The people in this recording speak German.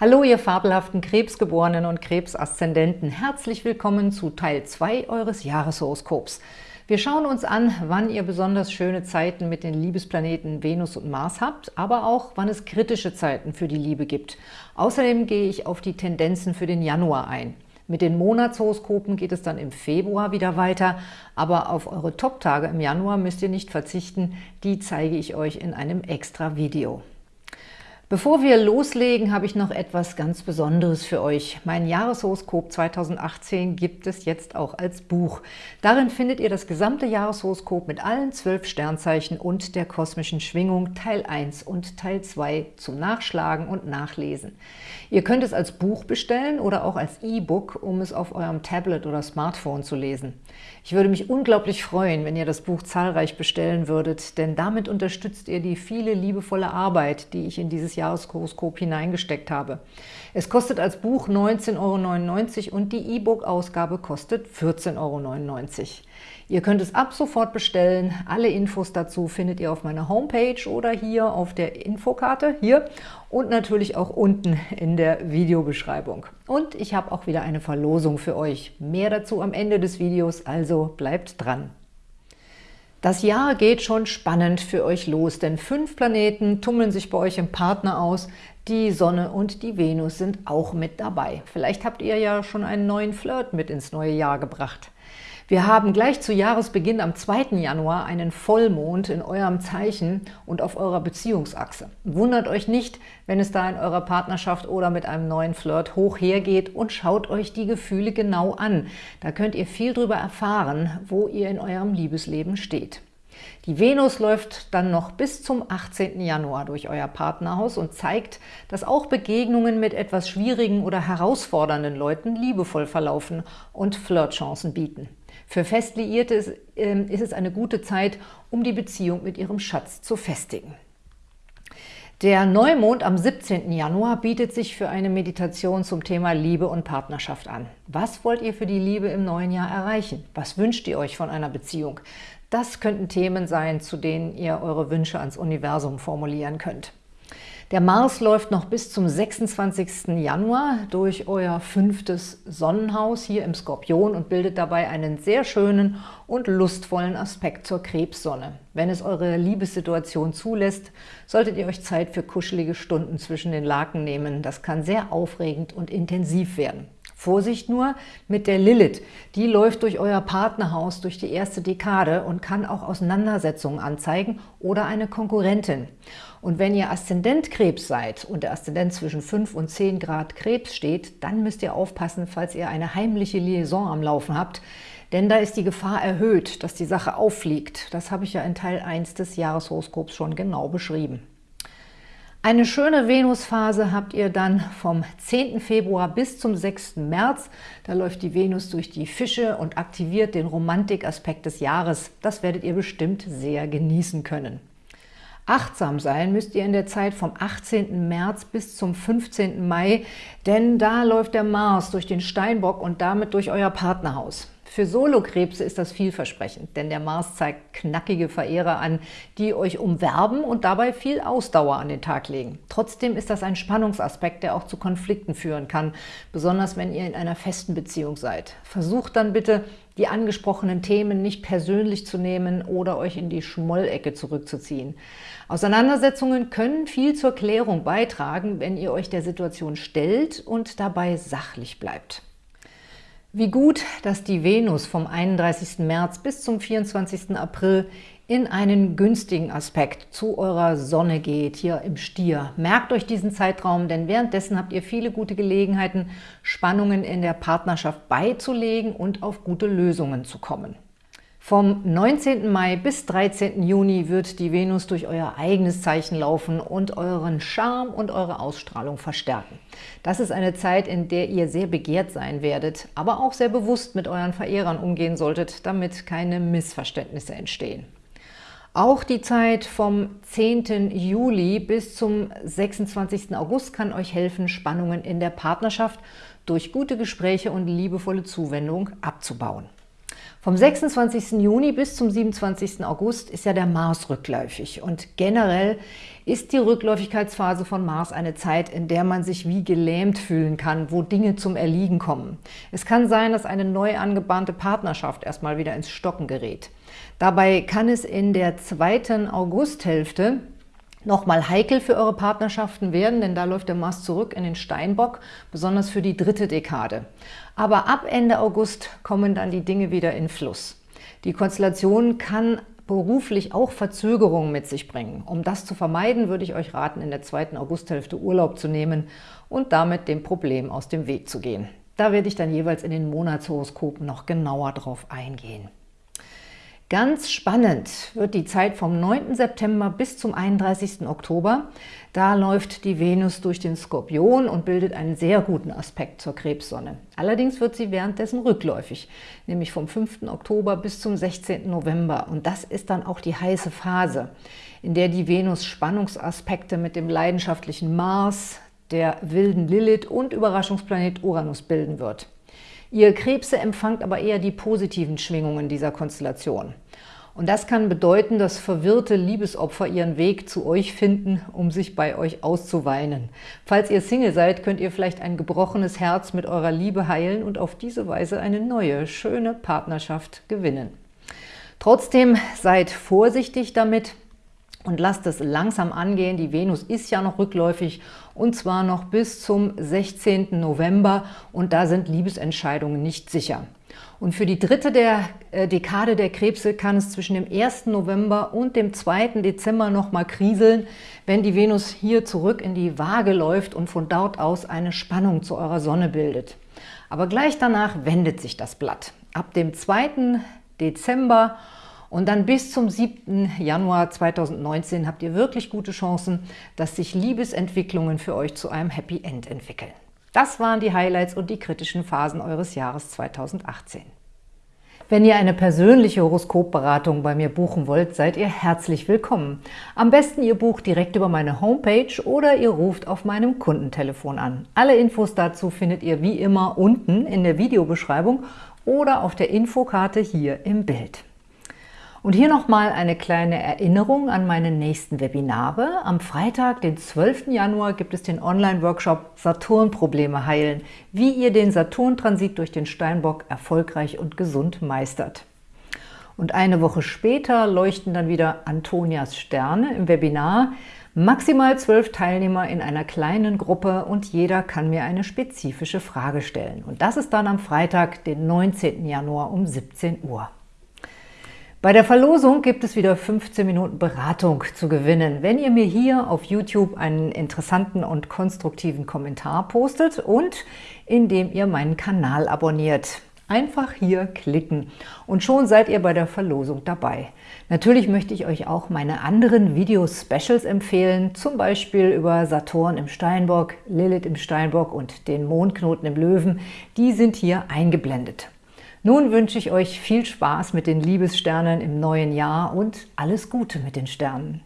Hallo, ihr fabelhaften Krebsgeborenen und Krebsaszendenten. Herzlich willkommen zu Teil 2 eures Jahreshoroskops. Wir schauen uns an, wann ihr besonders schöne Zeiten mit den Liebesplaneten Venus und Mars habt, aber auch, wann es kritische Zeiten für die Liebe gibt. Außerdem gehe ich auf die Tendenzen für den Januar ein. Mit den Monatshoroskopen geht es dann im Februar wieder weiter, aber auf eure Top-Tage im Januar müsst ihr nicht verzichten, die zeige ich euch in einem extra Video. Bevor wir loslegen, habe ich noch etwas ganz Besonderes für euch. Mein Jahreshoroskop 2018 gibt es jetzt auch als Buch. Darin findet ihr das gesamte Jahreshoroskop mit allen zwölf Sternzeichen und der kosmischen Schwingung Teil 1 und Teil 2 zum Nachschlagen und Nachlesen. Ihr könnt es als Buch bestellen oder auch als E-Book, um es auf eurem Tablet oder Smartphone zu lesen. Ich würde mich unglaublich freuen, wenn ihr das Buch zahlreich bestellen würdet, denn damit unterstützt ihr die viele liebevolle Arbeit, die ich in dieses Jahreshoroskop hineingesteckt habe. Es kostet als Buch 19,99 Euro und die E-Book-Ausgabe kostet 14,99 Euro. Ihr könnt es ab sofort bestellen. Alle Infos dazu findet ihr auf meiner Homepage oder hier auf der Infokarte, hier und natürlich auch unten in der Videobeschreibung. Und ich habe auch wieder eine Verlosung für euch. Mehr dazu am Ende des Videos, also bleibt dran. Das Jahr geht schon spannend für euch los, denn fünf Planeten tummeln sich bei euch im Partner aus. Die Sonne und die Venus sind auch mit dabei. Vielleicht habt ihr ja schon einen neuen Flirt mit ins neue Jahr gebracht. Wir haben gleich zu Jahresbeginn am 2. Januar einen Vollmond in eurem Zeichen und auf eurer Beziehungsachse. Wundert euch nicht, wenn es da in eurer Partnerschaft oder mit einem neuen Flirt hoch hergeht und schaut euch die Gefühle genau an. Da könnt ihr viel darüber erfahren, wo ihr in eurem Liebesleben steht. Die Venus läuft dann noch bis zum 18. Januar durch euer Partnerhaus und zeigt, dass auch Begegnungen mit etwas schwierigen oder herausfordernden Leuten liebevoll verlaufen und Flirtchancen bieten. Für Festliierte ist, äh, ist es eine gute Zeit, um die Beziehung mit ihrem Schatz zu festigen. Der Neumond am 17. Januar bietet sich für eine Meditation zum Thema Liebe und Partnerschaft an. Was wollt ihr für die Liebe im neuen Jahr erreichen? Was wünscht ihr euch von einer Beziehung? Das könnten Themen sein, zu denen ihr eure Wünsche ans Universum formulieren könnt. Der Mars läuft noch bis zum 26. Januar durch euer fünftes Sonnenhaus hier im Skorpion und bildet dabei einen sehr schönen und lustvollen Aspekt zur Krebssonne. Wenn es eure Liebessituation zulässt, solltet ihr euch Zeit für kuschelige Stunden zwischen den Laken nehmen. Das kann sehr aufregend und intensiv werden. Vorsicht nur mit der Lilith. Die läuft durch euer Partnerhaus durch die erste Dekade und kann auch Auseinandersetzungen anzeigen oder eine Konkurrentin. Und wenn ihr Aszendent Krebs seid und der Aszendent zwischen 5 und 10 Grad Krebs steht, dann müsst ihr aufpassen, falls ihr eine heimliche Liaison am Laufen habt, denn da ist die Gefahr erhöht, dass die Sache auffliegt. Das habe ich ja in Teil 1 des Jahreshoroskops schon genau beschrieben. Eine schöne Venusphase habt ihr dann vom 10. Februar bis zum 6. März. Da läuft die Venus durch die Fische und aktiviert den Romantikaspekt des Jahres. Das werdet ihr bestimmt sehr genießen können. Achtsam sein müsst ihr in der Zeit vom 18. März bis zum 15. Mai, denn da läuft der Mars durch den Steinbock und damit durch euer Partnerhaus. Für Solokrebse ist das vielversprechend, denn der Mars zeigt knackige Verehrer an, die euch umwerben und dabei viel Ausdauer an den Tag legen. Trotzdem ist das ein Spannungsaspekt, der auch zu Konflikten führen kann, besonders wenn ihr in einer festen Beziehung seid. Versucht dann bitte, die angesprochenen Themen nicht persönlich zu nehmen oder euch in die Schmollecke zurückzuziehen. Auseinandersetzungen können viel zur Klärung beitragen, wenn ihr euch der Situation stellt und dabei sachlich bleibt. Wie gut, dass die Venus vom 31. März bis zum 24. April in einen günstigen Aspekt zu eurer Sonne geht, hier im Stier. Merkt euch diesen Zeitraum, denn währenddessen habt ihr viele gute Gelegenheiten, Spannungen in der Partnerschaft beizulegen und auf gute Lösungen zu kommen. Vom 19. Mai bis 13. Juni wird die Venus durch euer eigenes Zeichen laufen und euren Charme und eure Ausstrahlung verstärken. Das ist eine Zeit, in der ihr sehr begehrt sein werdet, aber auch sehr bewusst mit euren Verehrern umgehen solltet, damit keine Missverständnisse entstehen. Auch die Zeit vom 10. Juli bis zum 26. August kann euch helfen, Spannungen in der Partnerschaft durch gute Gespräche und liebevolle Zuwendung abzubauen. Vom 26. Juni bis zum 27. August ist ja der Mars rückläufig und generell ist die Rückläufigkeitsphase von Mars eine Zeit, in der man sich wie gelähmt fühlen kann, wo Dinge zum Erliegen kommen. Es kann sein, dass eine neu angebahnte Partnerschaft erstmal wieder ins Stocken gerät. Dabei kann es in der zweiten Augusthälfte nochmal heikel für eure Partnerschaften werden, denn da läuft der Mars zurück in den Steinbock, besonders für die dritte Dekade. Aber ab Ende August kommen dann die Dinge wieder in Fluss. Die Konstellation kann beruflich auch Verzögerungen mit sich bringen. Um das zu vermeiden, würde ich euch raten, in der zweiten Augusthälfte Urlaub zu nehmen und damit dem Problem aus dem Weg zu gehen. Da werde ich dann jeweils in den Monatshoroskopen noch genauer drauf eingehen. Ganz spannend wird die Zeit vom 9. September bis zum 31. Oktober. Da läuft die Venus durch den Skorpion und bildet einen sehr guten Aspekt zur Krebssonne. Allerdings wird sie währenddessen rückläufig, nämlich vom 5. Oktober bis zum 16. November. Und das ist dann auch die heiße Phase, in der die Venus Spannungsaspekte mit dem leidenschaftlichen Mars, der wilden Lilith und Überraschungsplanet Uranus bilden wird. Ihr Krebse empfangt aber eher die positiven Schwingungen dieser Konstellation. Und das kann bedeuten, dass verwirrte Liebesopfer ihren Weg zu euch finden, um sich bei euch auszuweinen. Falls ihr Single seid, könnt ihr vielleicht ein gebrochenes Herz mit eurer Liebe heilen und auf diese Weise eine neue, schöne Partnerschaft gewinnen. Trotzdem seid vorsichtig damit, und lasst es langsam angehen. Die Venus ist ja noch rückläufig und zwar noch bis zum 16. November und da sind Liebesentscheidungen nicht sicher. Und für die dritte der äh, Dekade der Krebse kann es zwischen dem 1. November und dem 2. Dezember nochmal kriseln, wenn die Venus hier zurück in die Waage läuft und von dort aus eine Spannung zu eurer Sonne bildet. Aber gleich danach wendet sich das Blatt. Ab dem 2. Dezember und dann bis zum 7. Januar 2019 habt ihr wirklich gute Chancen, dass sich Liebesentwicklungen für euch zu einem Happy End entwickeln. Das waren die Highlights und die kritischen Phasen eures Jahres 2018. Wenn ihr eine persönliche Horoskopberatung bei mir buchen wollt, seid ihr herzlich willkommen. Am besten ihr bucht direkt über meine Homepage oder ihr ruft auf meinem Kundentelefon an. Alle Infos dazu findet ihr wie immer unten in der Videobeschreibung oder auf der Infokarte hier im Bild. Und hier nochmal eine kleine Erinnerung an meine nächsten Webinare. Am Freitag, den 12. Januar, gibt es den Online-Workshop Saturn-Probleme heilen, wie ihr den Saturn-Transit durch den Steinbock erfolgreich und gesund meistert. Und eine Woche später leuchten dann wieder Antonias Sterne im Webinar. Maximal zwölf Teilnehmer in einer kleinen Gruppe und jeder kann mir eine spezifische Frage stellen. Und das ist dann am Freitag, den 19. Januar um 17 Uhr. Bei der Verlosung gibt es wieder 15 Minuten Beratung zu gewinnen, wenn ihr mir hier auf YouTube einen interessanten und konstruktiven Kommentar postet und indem ihr meinen Kanal abonniert. Einfach hier klicken und schon seid ihr bei der Verlosung dabei. Natürlich möchte ich euch auch meine anderen Video-Specials empfehlen, zum Beispiel über Saturn im Steinbock, Lilith im Steinbock und den Mondknoten im Löwen. Die sind hier eingeblendet. Nun wünsche ich euch viel Spaß mit den Liebessternen im neuen Jahr und alles Gute mit den Sternen.